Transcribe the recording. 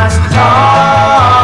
Last just.